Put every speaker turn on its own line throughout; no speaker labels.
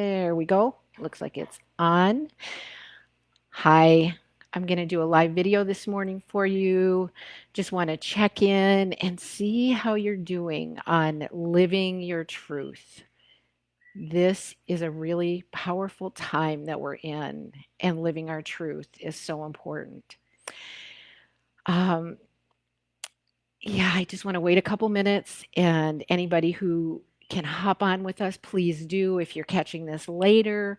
There we go. Looks like it's on. Hi, I'm going to do a live video this morning for you. Just want to check in and see how you're doing on living your truth. This is a really powerful time that we're in, and living our truth is so important. Um, yeah, I just want to wait a couple minutes, and anybody who can hop on with us, please do. If you're catching this later,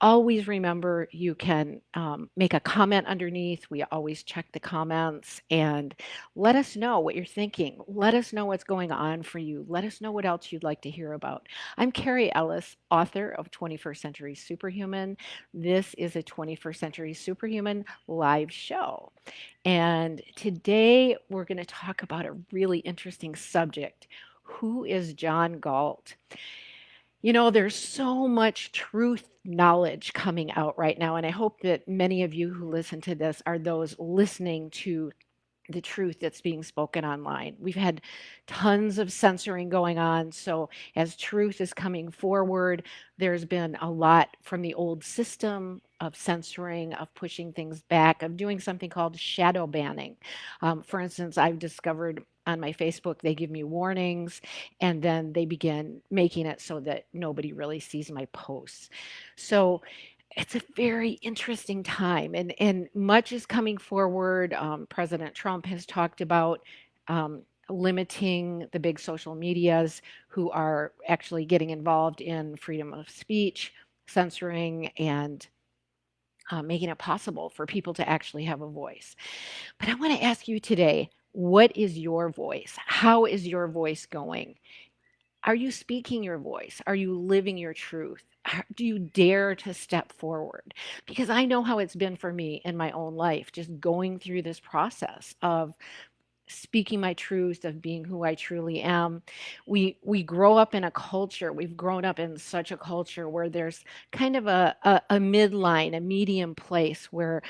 always remember you can um, make a comment underneath. We always check the comments and let us know what you're thinking. Let us know what's going on for you. Let us know what else you'd like to hear about. I'm Carrie Ellis, author of 21st Century Superhuman. This is a 21st Century Superhuman live show. And today we're going to talk about a really interesting subject. Who is John Galt? You know, there's so much truth knowledge coming out right now. And I hope that many of you who listen to this are those listening to the truth that's being spoken online. We've had tons of censoring going on. So, as truth is coming forward, there's been a lot from the old system of censoring, of pushing things back, of doing something called shadow banning. Um, for instance, I've discovered on my Facebook, they give me warnings and then they begin making it so that nobody really sees my posts. So it's a very interesting time and, and much is coming forward. Um, President Trump has talked about um, limiting the big social medias who are actually getting involved in freedom of speech, censoring, and uh, making it possible for people to actually have a voice. But I want to ask you today what is your voice? How is your voice going? Are you speaking your voice? Are you living your truth? Do you dare to step forward? Because I know how it's been for me in my own life, just going through this process of speaking my truth of being who I truly am. We we grow up in a culture. We've grown up in such a culture where there's kind of a a, a midline, a medium place where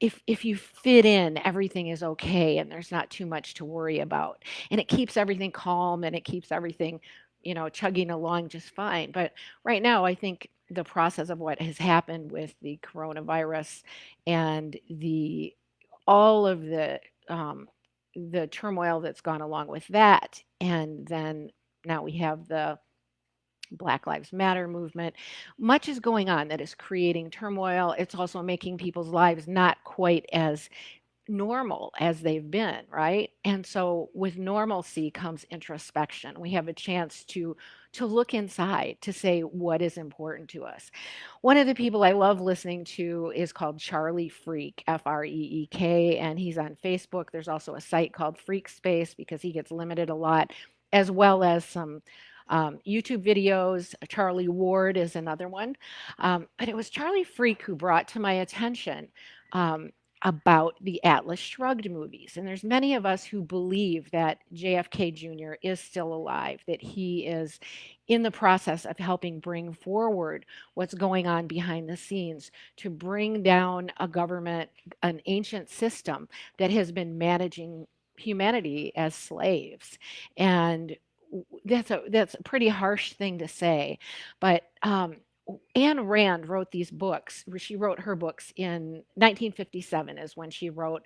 if if you fit in everything is okay and there's not too much to worry about. And it keeps everything calm and it keeps everything you know chugging along just fine. But right now i think the process of what has happened with the coronavirus and the all of the um, the turmoil that's gone along with that and then now we have the Black Lives Matter movement. Much is going on that is creating turmoil. It's also making people's lives not quite as normal as they've been, right? And so with normalcy comes introspection. We have a chance to to look inside to say what is important to us. One of the people I love listening to is called Charlie Freak, F R E E K, and he's on Facebook. There's also a site called Freak Space because he gets limited a lot, as well as some um, YouTube videos. Charlie Ward is another one. Um, but it was Charlie Freak who brought to my attention um, about the Atlas Shrugged movies. And there's many of us who believe that JFK Jr. is still alive, that he is in the process of helping bring forward what's going on behind the scenes to bring down a government, an ancient system that has been managing humanity as slaves. And that's a that's a pretty harsh thing to say, but um, Ayn Rand wrote these books. She wrote her books in 1957 is when she wrote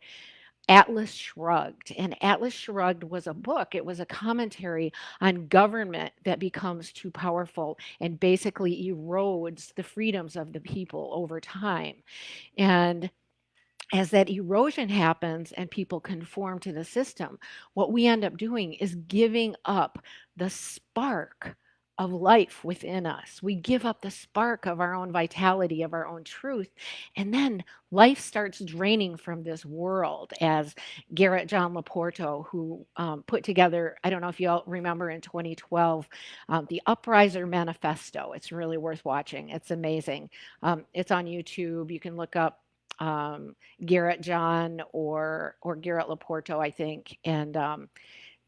Atlas Shrugged. And Atlas Shrugged was a book, it was a commentary on government that becomes too powerful and basically erodes the freedoms of the people over time. And as that erosion happens and people conform to the system, what we end up doing is giving up the spark of life within us. We give up the spark of our own vitality, of our own truth, and then life starts draining from this world. As Garrett John LoPorto, who um, put together, I don't know if you all remember in 2012, um, the Upriser Manifesto. It's really worth watching. It's amazing. Um, it's on YouTube. You can look up um, Garrett John or or Garrett LoPorto, I think, and um,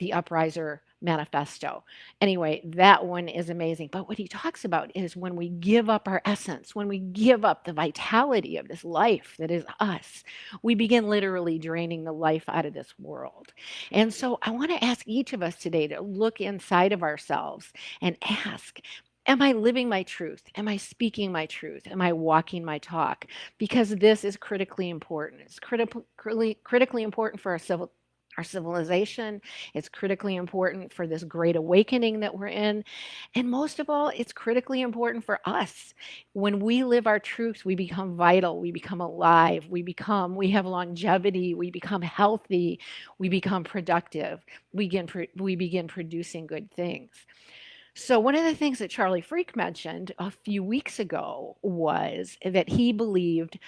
the Upriser Manifesto. Anyway, that one is amazing. But what he talks about is when we give up our essence, when we give up the vitality of this life that is us, we begin literally draining the life out of this world. And so I want to ask each of us today to look inside of ourselves and ask am I living my truth? Am I speaking my truth? Am I walking my talk? Because this is critically important. It's critically critically important for our civil our civilization. It's critically important for this great awakening that we're in. And most of all, it's critically important for us. When we live our truths, we become vital, we become alive, we become, we have longevity, we become healthy, we become productive, we begin, we begin producing good things. So one of the things that Charlie Freak mentioned a few weeks ago was that he believed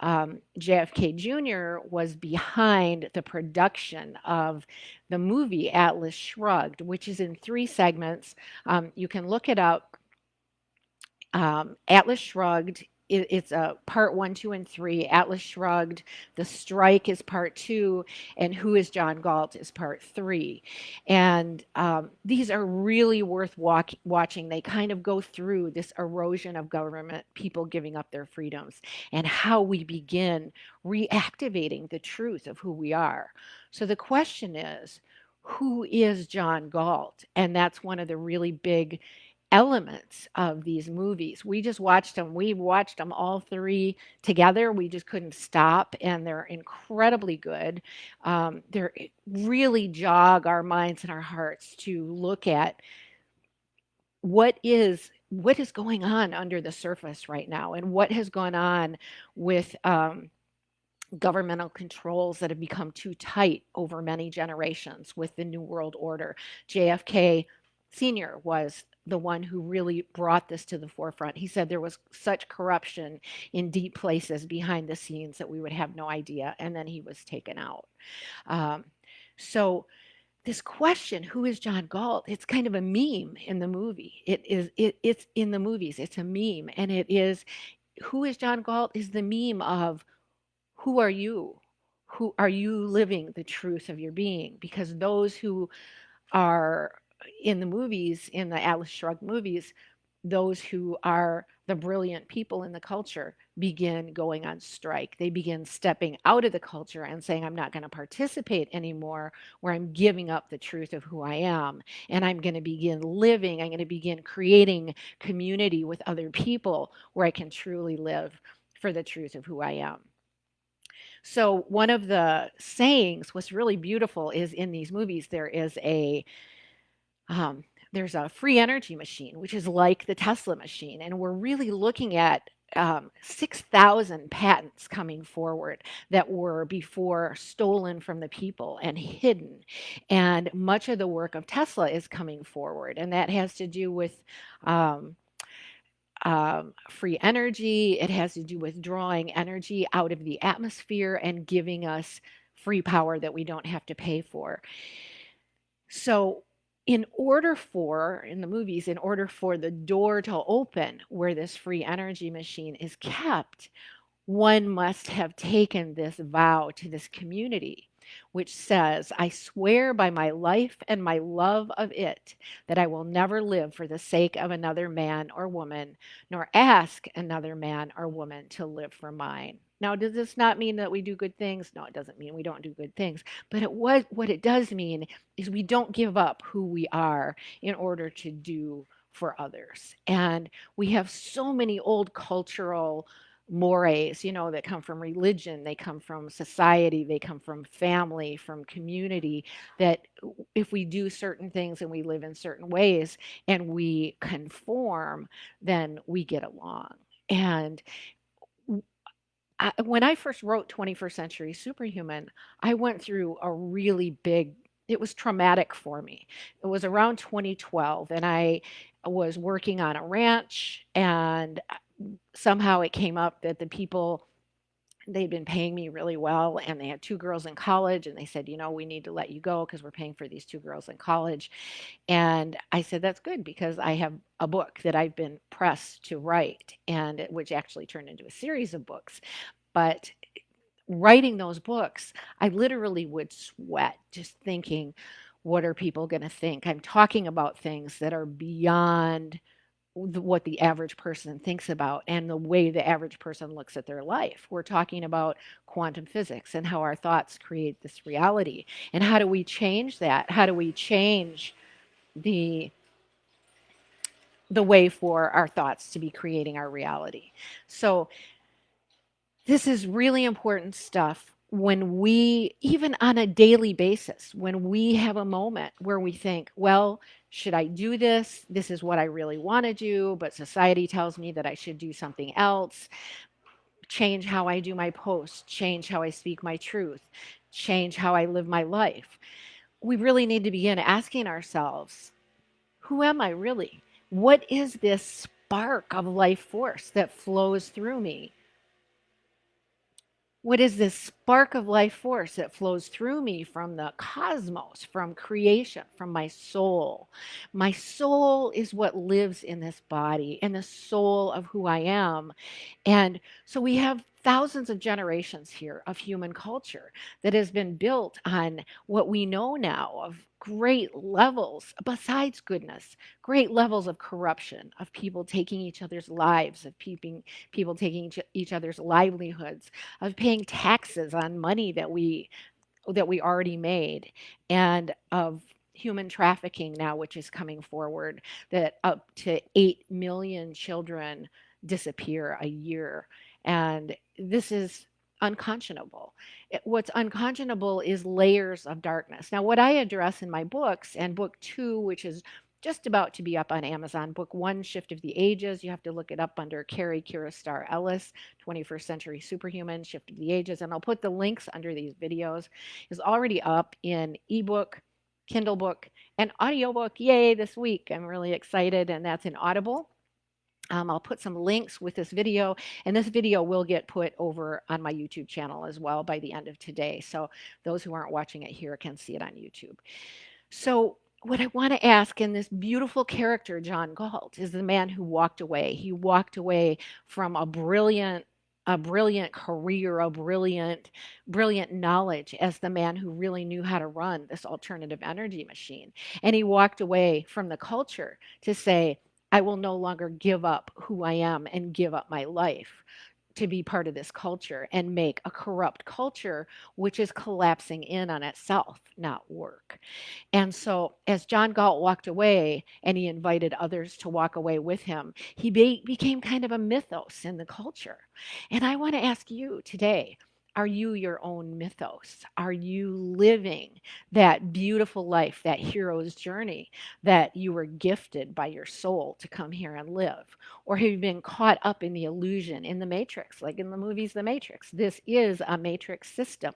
um, JFK Jr. was behind the production of the movie Atlas Shrugged, which is in three segments. Um, you can look it up. Um, Atlas Shrugged it, it's a part one, two, and three. Atlas Shrugged, The Strike is part two, and Who is John Galt is part three. And um, these are really worth walk, watching. They kind of go through this erosion of government, people giving up their freedoms, and how we begin reactivating the truth of who we are. So the question is, who is John Galt? And that's one of the really big elements of these movies. We just watched them. We watched them all three together. We just couldn't stop, and they're incredibly good. Um, they're really jog our minds and our hearts to look at what is what is going on under the surface right now, and what has gone on with. Um, governmental controls that have become too tight over many generations with the New World Order. JFK Sr. was the one who really brought this to the forefront. He said there was such corruption in deep places behind the scenes that we would have no idea. And then he was taken out. Um, so this question, who is John Galt? It's kind of a meme in the movie. It is, it, it's in the movies. It's a meme. And it is, who is John Galt is the meme of who are you? Who are you living the truth of your being? Because those who are in the movies, in the Atlas Shrugged movies, those who are the brilliant people in the culture begin going on strike. They begin stepping out of the culture and saying, I'm not going to participate anymore, where I'm giving up the truth of who I am. And I'm going to begin living, I'm going to begin creating community with other people where I can truly live for the truth of who I am. So, one of the sayings, what's really beautiful is in these movies, there is a um, there's a free energy machine, which is like the Tesla machine. And we're really looking at um, 6,000 patents coming forward that were before stolen from the people and hidden. And much of the work of Tesla is coming forward. And that has to do with um, um, free energy, it has to do with drawing energy out of the atmosphere and giving us free power that we don't have to pay for. So in order for, in the movies, in order for the door to open where this free energy machine is kept, one must have taken this vow to this community which says, I swear by my life and my love of it that I will never live for the sake of another man or woman, nor ask another man or woman to live for mine. Now, does this not mean that we do good things? No, it doesn't mean we don't do good things. But it was, what it does mean is we don't give up who we are in order to do for others. And we have so many old cultural mores, you know, that come from religion, they come from society, they come from family, from community, that if we do certain things and we live in certain ways and we conform, then we get along. And I, when I first wrote 21st Century Superhuman, I went through a really big it was traumatic for me. It was around 2012 and I was working on a ranch and uh, somehow it came up that the people they'd been paying me really well and they had two girls in college and they said you know we need to let you go because we're paying for these two girls in college. And i said that's good because i have a book that i've been pressed to write and which actually turned into a series of books. But writing those books i literally would sweat just thinking what are people going to think? I'm talking about things that are beyond what the average person thinks about and the way the average person looks at their life. We're talking about quantum physics and how our thoughts create this reality. And how do we change that? How do we change the the way for our thoughts to be creating our reality. So this is really important stuff when we, even on a daily basis, when we have a moment where we think, well, should I do this? This is what I really want to do, but society tells me that I should do something else. Change how I do my posts, change how I speak my truth, change how I live my life. We really need to begin asking ourselves, who am I really? What is this spark of life force that flows through me? What is this spark of life force that flows through me from the cosmos, from creation, from my soul? My soul is what lives in this body and the soul of who I am. And so we have thousands of generations here of human culture that has been built on what we know now of great levels, besides goodness, great levels of corruption, of people taking each other's lives, of people, people taking each, each other's livelihoods, of paying taxes on money that we that we already made, and of human trafficking now, which is coming forward, that up to 8 million children disappear a year. And this is unconscionable. what's unconscionable is layers of darkness. Now, what I address in my books, and book two, which is just about to be up on Amazon. Book one, Shift of the Ages. You have to look it up under Carrie Kiristar Ellis, 21st Century Superhuman, Shift of the Ages. And I'll put the links under these videos. Is already up in ebook, Kindle book, and audiobook. Yay, this week. I'm really excited. And that's in Audible. Um, I'll put some links with this video, and this video will get put over on my YouTube channel as well by the end of today. So those who aren't watching it here can see it on YouTube. So what I want to ask in this beautiful character, John Galt, is the man who walked away. He walked away from a brilliant a brilliant career, a brilliant, brilliant knowledge as the man who really knew how to run this alternative energy machine. And he walked away from the culture to say, I will no longer give up who I am and give up my life to be part of this culture and make a corrupt culture which is collapsing in on itself, not work. And so, as John Galt walked away and he invited others to walk away with him, he be- became kind of a mythos in the culture. And I want to ask you today are you your own mythos? Are you living that beautiful life, that hero's journey that you were gifted by your soul to come here and live? Or have you been caught up in the illusion in the matrix, like in the movies The Matrix? This is a matrix system.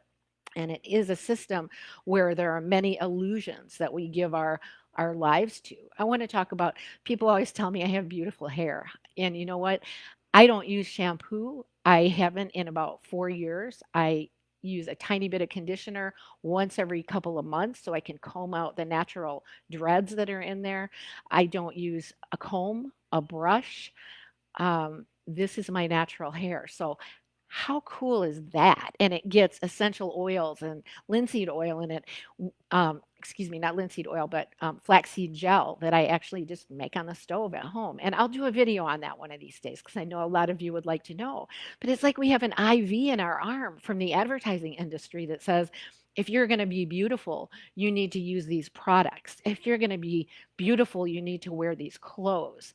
And it is a system where there are many illusions that we give our our lives to. I want to talk about people always tell me I have beautiful hair. And you know what? I don't use shampoo. I haven't in about four years. I use a tiny bit of conditioner once every couple of months so I can comb out the natural dreads that are in there. I don't use a comb, a brush. Um, this is my natural hair. So how cool is that? And it gets essential oils and linseed oil in it. Um, excuse me, not linseed oil, but um, flaxseed gel that I actually just make on the stove at home. And I'll do a video on that one of these days because I know a lot of you would like to know. But it's like we have an IV in our arm from the advertising industry that says, if you're going to be beautiful, you need to use these products. If you're going to be beautiful, you need to wear these clothes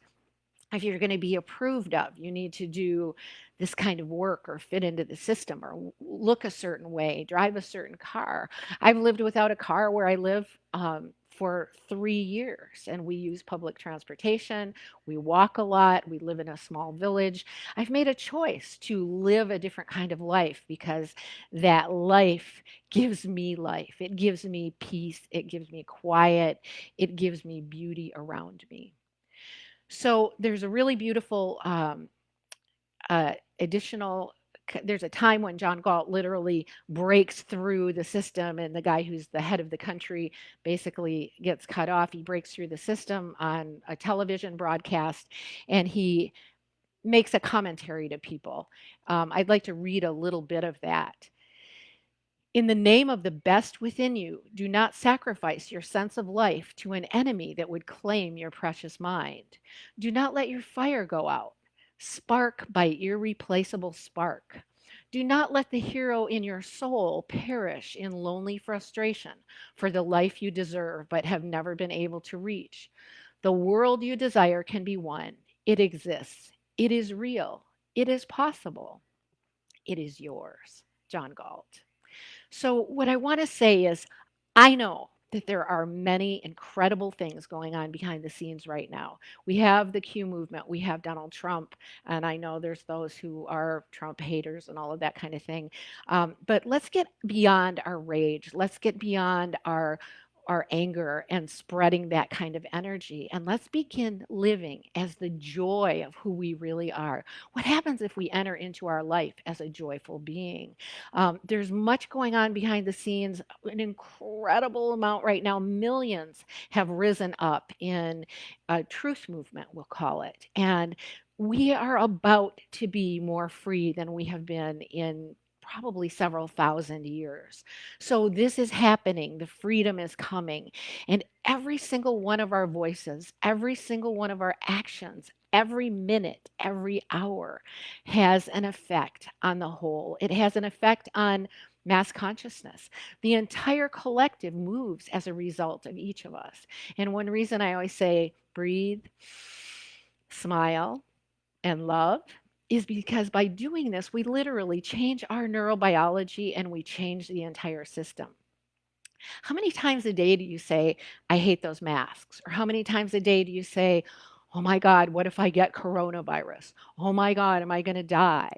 if you're going to be approved of, you need to do this kind of work or fit into the system or look a certain way, drive a certain car. I've lived without a car where I live um, for three years and we use public transportation. We walk a lot. We live in a small village. I've made a choice to live a different kind of life because that life gives me life. It gives me peace. It gives me quiet. It gives me beauty around me. So there's a really beautiful um, uh, additional there's a time when John Galt literally breaks through the system and the guy who's the head of the country basically gets cut off. He breaks through the system on a television broadcast and he makes a commentary to people. Um, I'd like to read a little bit of that. In the name of the best within you, do not sacrifice your sense of life to an enemy that would claim your precious mind. Do not let your fire go out. Spark by irreplaceable spark. Do not let the hero in your soul perish in lonely frustration for the life you deserve but have never been able to reach. The world you desire can be won. It exists. It is real. It is possible. It is yours. John Galt. So, what I want to say is, I know that there are many incredible things going on behind the scenes right now. We have the Q movement, we have Donald Trump, and I know there's those who are Trump haters and all of that kind of thing. Um, but let's get beyond our rage. Let's get beyond our our anger and spreading that kind of energy. And let's begin living as the joy of who we really are. What happens if we enter into our life as a joyful being? Um, there's much going on behind the scenes, an incredible amount right now. Millions have risen up in a truth movement, we'll call it. And we are about to be more free than we have been in probably several thousand years. So this is happening. The freedom is coming. And every single one of our voices, every single one of our actions, every minute, every hour has an effect on the whole. It has an effect on mass consciousness. The entire collective moves as a result of each of us. And one reason I always say breathe, smile, and love is because by doing this, we literally change our neurobiology and we change the entire system. How many times a day do you say, I hate those masks? Or how many times a day do you say, Oh my God, what if I get coronavirus? Oh my God, am I going to die?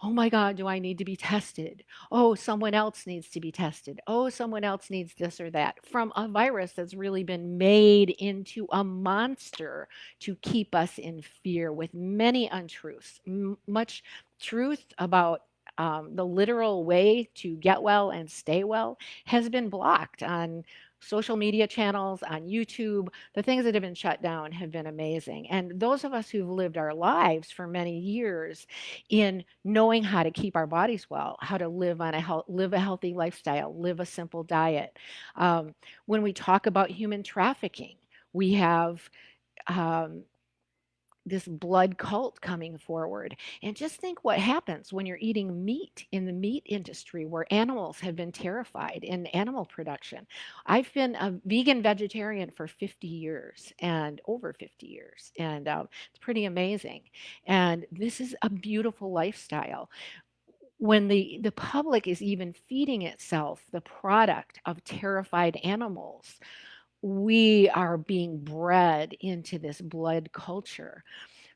Oh my God, do I need to be tested? Oh, someone else needs to be tested. Oh, someone else needs this or that. From a virus that's really been made into a monster to keep us in fear with many untruths, much truth about um, the literal way to get well and stay well has been blocked on social media channels, on YouTube. The things that have been shut down have been amazing. And those of us who've lived our lives for many years in knowing how to keep our bodies well, how to live on a health, live a healthy lifestyle, live a simple diet. Um, when we talk about human trafficking, we have um, this blood cult coming forward. And just think what happens when you're eating meat in the meat industry where animals have been terrified in animal production. I've been a vegan vegetarian for 50 years and over 50 years, and um, it's pretty amazing. And this is a beautiful lifestyle when the, the public is even feeding itself the product of terrified animals, we are being bred into this blood culture.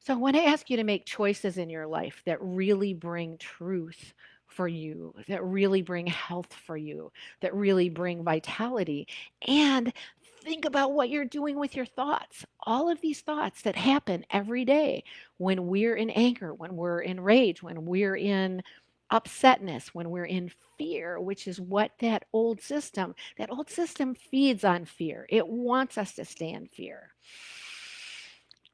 So, I want to ask you to make choices in your life that really bring truth for you, that really bring health for you, that really bring vitality. And think about what you're doing with your thoughts. All of these thoughts that happen every day when we're in anger, when we're in rage, when we're in upsetness, when we're in fear, which is what that old system, that old system feeds on fear. It wants us to stay in fear.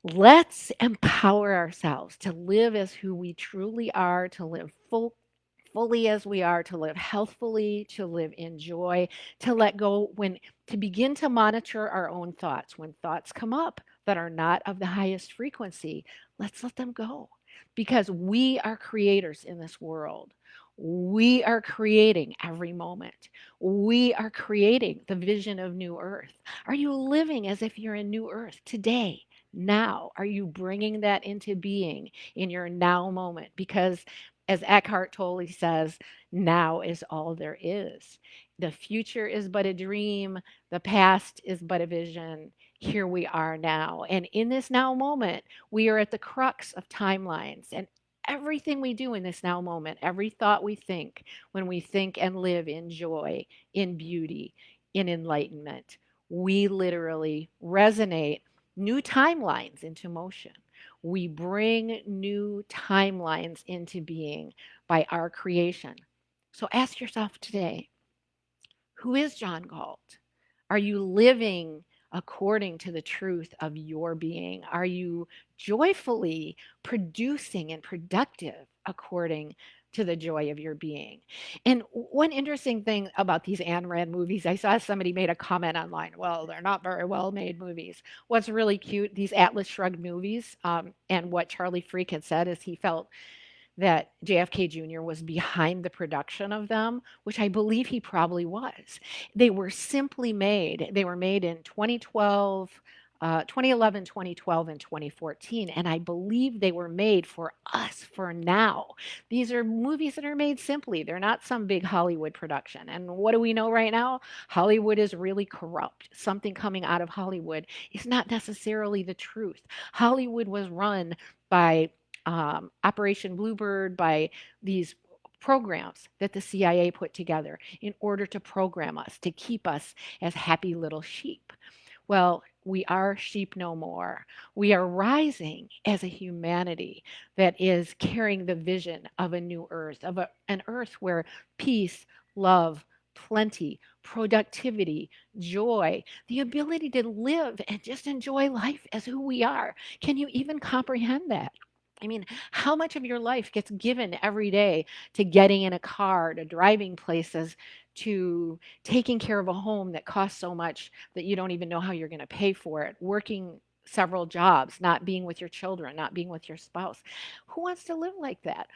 Let's empower ourselves to live as who we truly are, to live full, fully as we are, to live healthfully, to live in joy, to let go when to begin to monitor our own thoughts. When thoughts come up that are not of the highest frequency, let's let them go because we are creators in this world. We are creating every moment. We are creating the vision of new earth. Are you living as if you're in new earth today? Now, are you bringing that into being in your now moment? Because as Eckhart Tolle says, now is all there is. The future is but a dream, the past is but a vision, here we are now. And in this now moment, we are at the crux of timelines. And everything we do in this now moment, every thought we think, when we think and live in joy, in beauty, in enlightenment, we literally resonate new timelines into motion. We bring new timelines into being by our creation. So ask yourself today who is John Galt? Are you living according to the truth of your being? Are you joyfully producing and productive according to the joy of your being? And one interesting thing about these Ayn Rand movies, I saw somebody made a comment online. Well, they're not very well made movies. What's really cute, these Atlas Shrugged movies, um, and what Charlie Freak had said is he felt that JFK Jr. was behind the production of them, which I believe he probably was. They were simply made, they were made in 2012. uh, 2011, 2012, and 2014. And I believe they were made for us for now. These are movies that are made simply. They're not some big Hollywood production. And what do we know right now? Hollywood is really corrupt. Something coming out of Hollywood is not necessarily the truth. Hollywood was run by um, Operation Bluebird, by these programs that the CIA put together in order to program us, to keep us as happy little sheep. Well, we are sheep no more. We are rising as a humanity that is carrying the vision of a new earth, of a, an earth where peace, love, plenty, productivity, joy, the ability to live and just enjoy life as who we are. Can you even comprehend that? I mean, how much of your life gets given every day to getting in a car, to driving places, to taking care of a home that costs so much that you don't even know how you're going to pay for it, working several jobs, not being with your children, not being with your spouse. Who wants to live like that?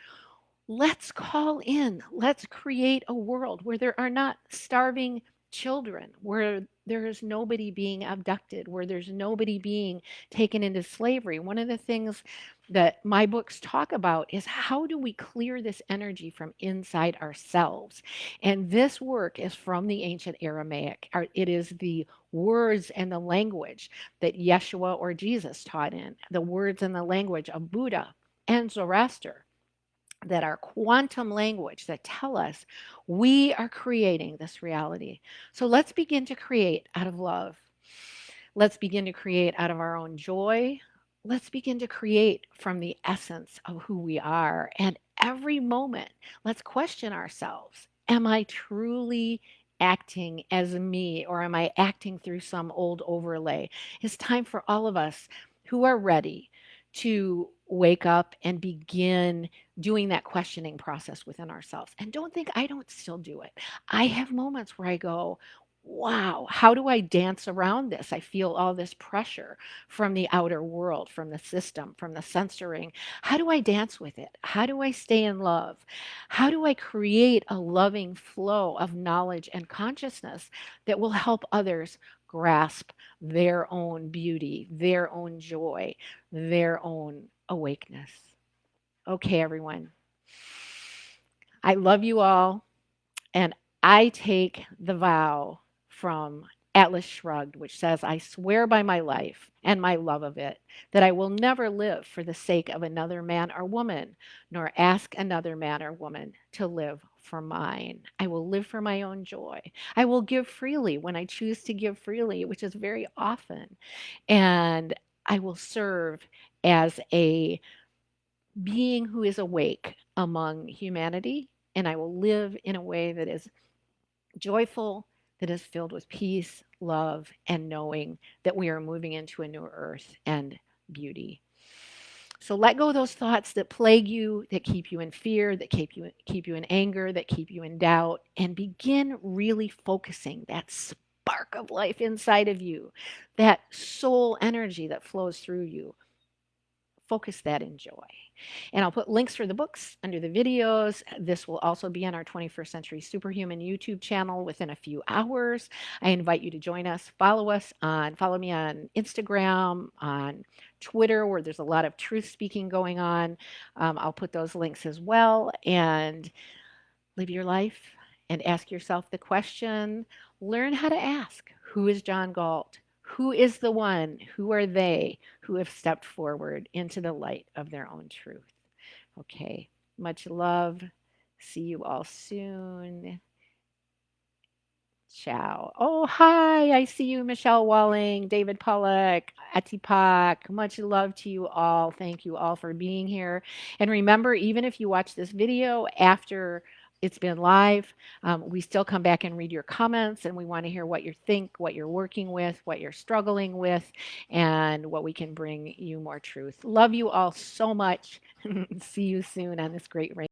Let's call in, let's create a world where there are not starving children, where there is nobody being abducted, where there's nobody being taken into slavery. One of the things that my books talk about is how do we clear this energy from inside ourselves? And this work is from the ancient Aramaic. It is the words and the language that Yeshua or Jesus taught in, the words and the language of Buddha and Zoroaster that are quantum language that tell us we are creating this reality. So let's begin to create out of love. Let's begin to create out of our own joy, let's begin to create from the essence of who we are. And every moment, let's question ourselves Am I truly acting as me or am I acting through some old overlay? It's time for all of us who are ready to wake up and begin doing that questioning process within ourselves. And don't think I don't still do it. I have moments where I go, wow, how do I dance around this? I feel all this pressure from the outer world, from the system, from the censoring. How do I dance with it? How do I stay in love? How do I create a loving flow of knowledge and consciousness that will help others grasp their own beauty, their own joy, their own awakeness? Okay, everyone. I love you all, and I take the vow from Atlas Shrugged, which says, I swear by my life and my love of it that I will never live for the sake of another man or woman, nor ask another man or woman to live for mine. I will live for my own joy. I will give freely when I choose to give freely, which is very often. And I will serve as a being who is awake among humanity. And I will live in a way that is joyful, that is filled with peace, love, and knowing that we are moving into a new earth and beauty. So let go of those thoughts that plague you, that keep you in fear, that keep you keep you in anger, that keep you in doubt, and begin really focusing that spark of life inside of you, that soul energy that flows through you. Focus that in joy. And I'll put links for the books under the videos. This will also be on our 21st Century Superhuman YouTube channel within a few hours. I invite you to join us. Follow us on, follow me on Instagram, on Twitter, where there's a lot of truth speaking going on. Um, I'll put those links as well. And live your life and ask yourself the question learn how to ask who is John Galt? Who is the one? Who are they who have stepped forward into the light of their own truth? Okay, much love. See you all soon. Ciao. Oh, hi. I see you, Michelle Walling, David Pollock, Atipak. Much love to you all. Thank you all for being here. And remember, even if you watch this video after it's been live. Um, we still come back and read your comments, and we want to hear what you think, what you're working with, what you're struggling with, and what we can bring you more truth. Love you all so much. See you soon on this great rain.